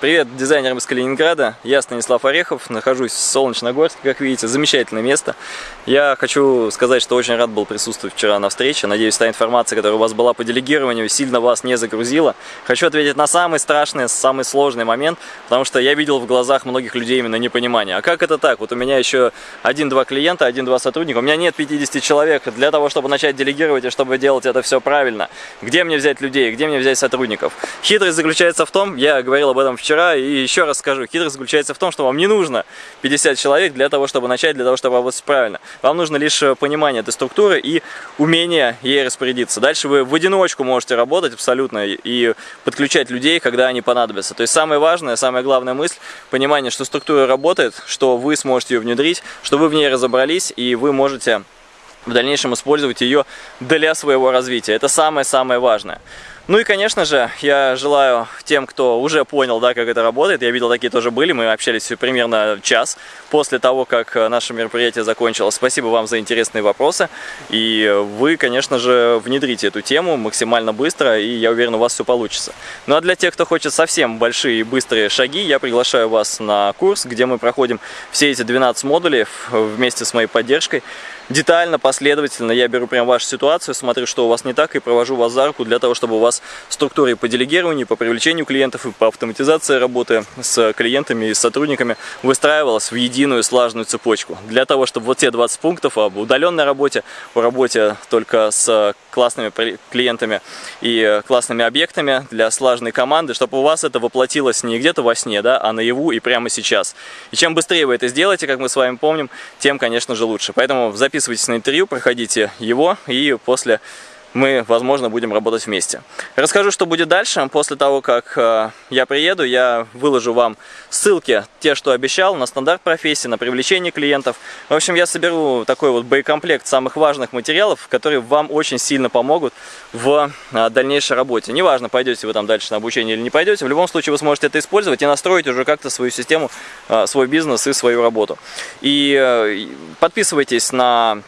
Привет дизайнерам из Калининграда, я Станислав Орехов, нахожусь в Солнечногорске, как видите, замечательное место. Я хочу сказать, что очень рад был присутствовать вчера на встрече, надеюсь, та информация, которая у вас была по делегированию, сильно вас не загрузила. Хочу ответить на самый страшный, самый сложный момент, потому что я видел в глазах многих людей именно непонимание. А как это так? Вот у меня еще один-два клиента, один-два сотрудника, у меня нет 50 человек для того, чтобы начать делегировать и чтобы делать это все правильно. Где мне взять людей, где мне взять сотрудников? Хитрость заключается в том, я говорил об этом вчера, вчера и еще раз скажу, хитрость заключается в том, что вам не нужно 50 человек для того, чтобы начать, для того, чтобы работать правильно. Вам нужно лишь э, понимание этой структуры и умение ей распорядиться. Дальше вы в одиночку можете работать абсолютно и подключать людей, когда они понадобятся. То есть самое важное, самая главная мысль, понимание, что структура работает, что вы сможете ее внедрить, что вы в ней разобрались и вы можете в дальнейшем использовать ее для своего развития. Это самое-самое важное. Ну и, конечно же, я желаю тем, кто уже понял, да, как это работает, я видел, такие тоже были, мы общались примерно час после того, как наше мероприятие закончилось. Спасибо вам за интересные вопросы, и вы, конечно же, внедрите эту тему максимально быстро, и я уверен, у вас все получится. Ну а для тех, кто хочет совсем большие и быстрые шаги, я приглашаю вас на курс, где мы проходим все эти 12 модулей вместе с моей поддержкой. Детально, последовательно я беру прям вашу ситуацию, смотрю, что у вас не так, и провожу вас за руку для того, чтобы у вас структурой по делегированию, по привлечению клиентов и по автоматизации работы с клиентами и сотрудниками выстраивалась в единую слаженную цепочку. Для того, чтобы вот те 20 пунктов об удаленной работе, о работе только с классными клиентами и классными объектами для слаженной команды, чтобы у вас это воплотилось не где-то во сне, да, а наяву и прямо сейчас. И чем быстрее вы это сделаете, как мы с вами помним, тем, конечно же, лучше. Поэтому записывайтесь на интервью, проходите его и после мы, возможно, будем работать вместе. Расскажу, что будет дальше. После того, как э, я приеду, я выложу вам ссылки, те, что обещал, на стандарт профессии, на привлечение клиентов. В общем, я соберу такой вот боекомплект самых важных материалов, которые вам очень сильно помогут в э, дальнейшей работе. Неважно, пойдете вы там дальше на обучение или не пойдете, в любом случае вы сможете это использовать и настроить уже как-то свою систему, э, свой бизнес и свою работу. И подписывайтесь на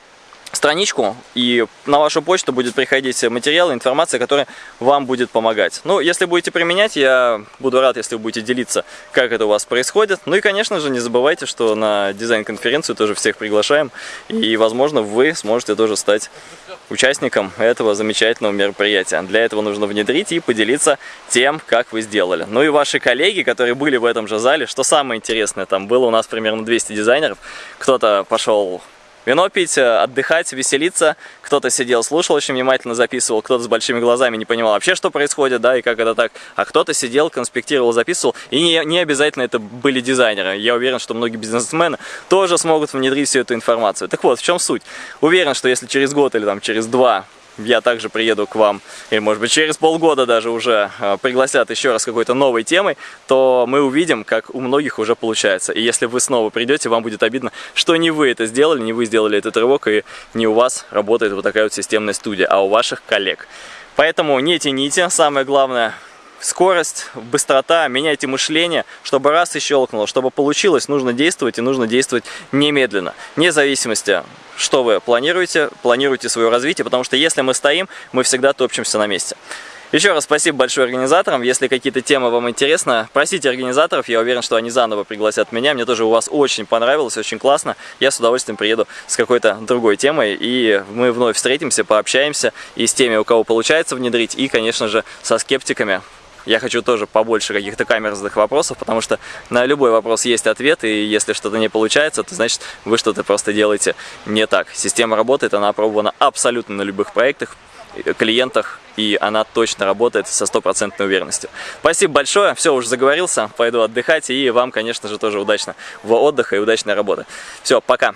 страничку, и на вашу почту будет приходить материал, информация, которая вам будет помогать. Ну, если будете применять, я буду рад, если вы будете делиться, как это у вас происходит. Ну и, конечно же, не забывайте, что на дизайн-конференцию тоже всех приглашаем, и, возможно, вы сможете тоже стать участником этого замечательного мероприятия. Для этого нужно внедрить и поделиться тем, как вы сделали. Ну и ваши коллеги, которые были в этом же зале, что самое интересное, там было у нас примерно 200 дизайнеров, кто-то пошел Вино пить, э, отдыхать, веселиться. Кто-то сидел, слушал, очень внимательно записывал, кто-то с большими глазами не понимал вообще, что происходит, да, и как это так. А кто-то сидел, конспектировал, записывал. И не, не обязательно это были дизайнеры. Я уверен, что многие бизнесмены тоже смогут внедрить всю эту информацию. Так вот, в чем суть? Уверен, что если через год или там через два я также приеду к вам, или может быть через полгода даже уже э, пригласят еще раз какой-то новой темой, то мы увидим, как у многих уже получается. И если вы снова придете, вам будет обидно, что не вы это сделали, не вы сделали этот рывок, и не у вас работает вот такая вот системная студия, а у ваших коллег. Поэтому не тяните, самое главное – скорость, быстрота, меняйте мышление, чтобы раз и щелкнуло, чтобы получилось, нужно действовать и нужно действовать немедленно, вне зависимости, что вы планируете, планируйте свое развитие, потому что если мы стоим, мы всегда топчемся на месте. Еще раз спасибо большое организаторам. Если какие-то темы вам интересны, просите организаторов. Я уверен, что они заново пригласят меня. Мне тоже у вас очень понравилось, очень классно. Я с удовольствием приеду с какой-то другой темой. И мы вновь встретимся, пообщаемся и с теми, у кого получается внедрить, и, конечно же, со скептиками. Я хочу тоже побольше каких-то камерных вопросов, потому что на любой вопрос есть ответ, и если что-то не получается, то значит вы что-то просто делаете не так. Система работает, она опробована абсолютно на любых проектах, э, клиентах, и она точно работает со стопроцентной уверенностью. Спасибо большое, все, уже заговорился, пойду отдыхать, и вам, конечно же, тоже удачно в отдыха и удачной работы. Все, пока!